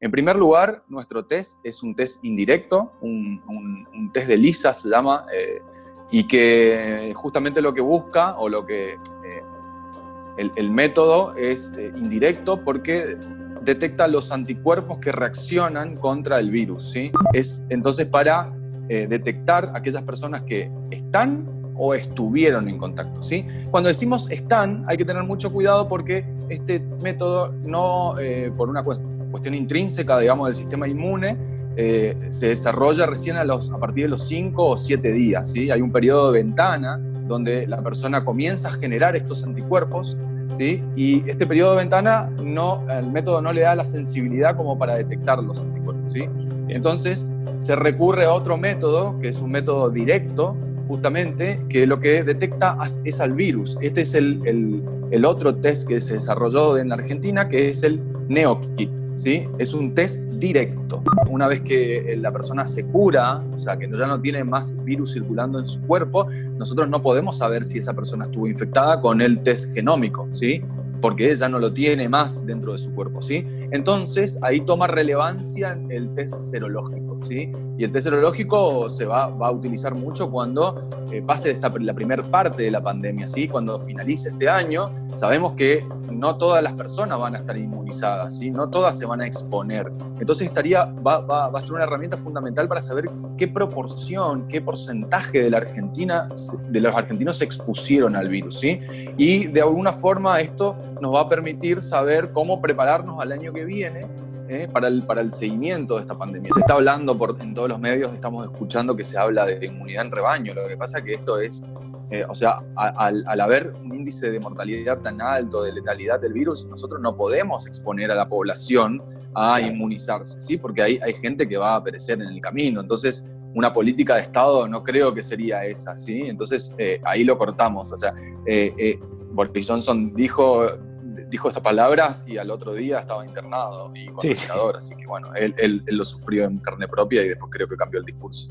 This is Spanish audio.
En primer lugar, nuestro test es un test indirecto, un, test de lisa se llama, eh, y que justamente lo que busca, o lo que eh, el, método es eh, indirecto porque detecta los anticuerpos que reaccionan contra el virus. ¿sí? Es entonces para detectar aquellas personas que están o estuvieron en contacto. ¿sí? Cuando decimos están, hay que tener mucho cuidado porque este método no, por una cuestión cuestión intrínseca, digamos, del sistema inmune, eh, se desarrolla recién a, los, a partir de los 5 o 7 días. ¿sí? Hay un periodo de ventana donde la persona comienza a generar estos anticuerpos ¿sí? y este periodo de ventana no, el método no le da la sensibilidad como para detectar los anticuerpos. ¿sí? Entonces se recurre a otro método, que es un método directo, justamente, que lo que detecta es al virus. Este es el, el, otro test que se desarrolló en Argentina, que es el NeoKit, ¿sí? Es un test directo. Una vez que la persona se cura, o sea, que ya no tiene más virus circulando en su cuerpo, nosotros no podemos saber si esa persona estuvo infectada con el test genómico, ¿sí? porque ella no lo tiene más dentro de su cuerpo, ¿sí? Entonces, ahí toma relevancia el test serológico, ¿sí? Y el test serológico se va, a utilizar mucho cuando eh, pase esta, la primera parte de la pandemia, ¿sí? Cuando finalice este año, sabemos que no todas las personas van a estar inmunizadas, ¿sí? No todas se van a exponer. Entonces, estaría, va, va, va a ser una herramienta fundamental para saber qué proporción, qué porcentaje de, la Argentina, de los argentinos se expusieron al virus, ¿sí? Y de alguna forma esto nos va a permitir saber cómo prepararnos al año que viene ¿eh? para, el, para el seguimiento de esta pandemia. Se está hablando por, en todos los medios, estamos escuchando que se habla de inmunidad en rebaño. Lo que pasa es que esto es, eh, o sea, al, al, haber un índice de mortalidad tan alto, de letalidad del virus, nosotros no podemos exponer a la población a inmunizarse, ¿sí? Porque hay, hay gente que va a perecer en el camino. Entonces, una política de Estado no creo que sería esa, ¿sí? Entonces, eh, ahí lo cortamos. O sea, Boris Johnson dijo dijo estas palabras y al otro día estaba internado y con así que bueno, él, él, lo sufrió en carne propia y después creo que cambió el discurso.